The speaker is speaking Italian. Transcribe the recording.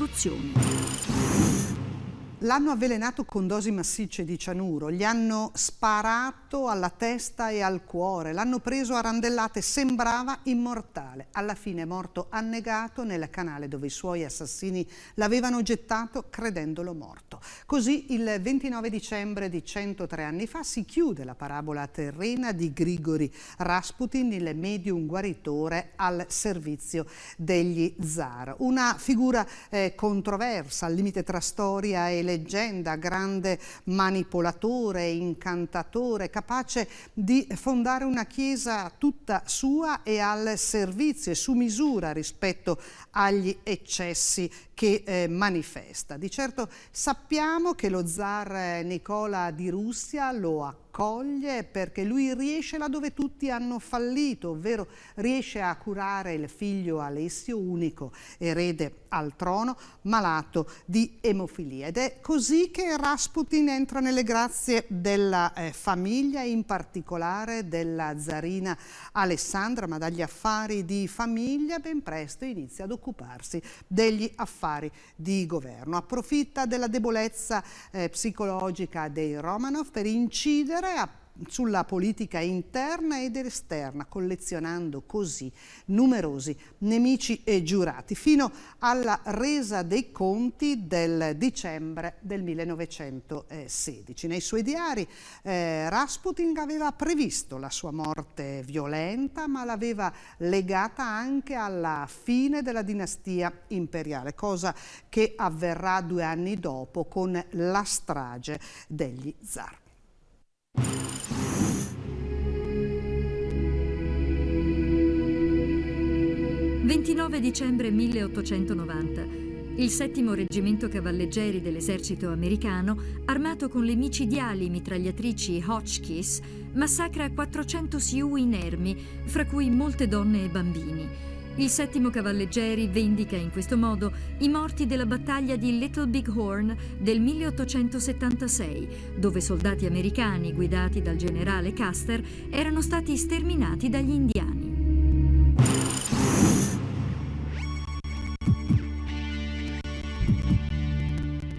corruzione. L'hanno avvelenato con dosi massicce di cianuro, gli hanno sparato alla testa e al cuore, l'hanno preso a randellate, sembrava immortale. Alla fine è morto annegato nel canale dove i suoi assassini l'avevano gettato credendolo morto. Così il 29 dicembre di 103 anni fa si chiude la parabola terrena di Grigori Rasputin, il medium guaritore al servizio degli zar. Una figura eh, controversa, al limite tra storia e leggenda, grande manipolatore, incantatore, capace di fondare una chiesa tutta sua e al servizio e su misura rispetto agli eccessi che eh, manifesta. Di certo sappiamo che lo zar Nicola di Russia lo ha accoglie perché lui riesce là dove tutti hanno fallito, ovvero riesce a curare il figlio Alessio, unico erede al trono, malato di emofilia. Ed è così che Rasputin entra nelle grazie della eh, famiglia, in particolare della zarina Alessandra, ma dagli affari di famiglia ben presto inizia ad occuparsi degli affari di governo. Approfitta della debolezza eh, psicologica dei Romanov per incidere incidere sulla politica interna ed esterna, collezionando così numerosi nemici e giurati, fino alla resa dei conti del dicembre del 1916. Nei suoi diari eh, Rasputin aveva previsto la sua morte violenta, ma l'aveva legata anche alla fine della dinastia imperiale, cosa che avverrà due anni dopo con la strage degli zar. 29 dicembre 1890. Il settimo reggimento cavalleggeri dell'esercito americano, armato con le micidiali mitragliatrici Hotchkiss, massacra 400 Sioux inermi, fra cui molte donne e bambini. Il settimo cavalleggeri vendica in questo modo i morti della battaglia di Little Big Horn del 1876, dove soldati americani guidati dal generale Custer erano stati sterminati dagli indiani.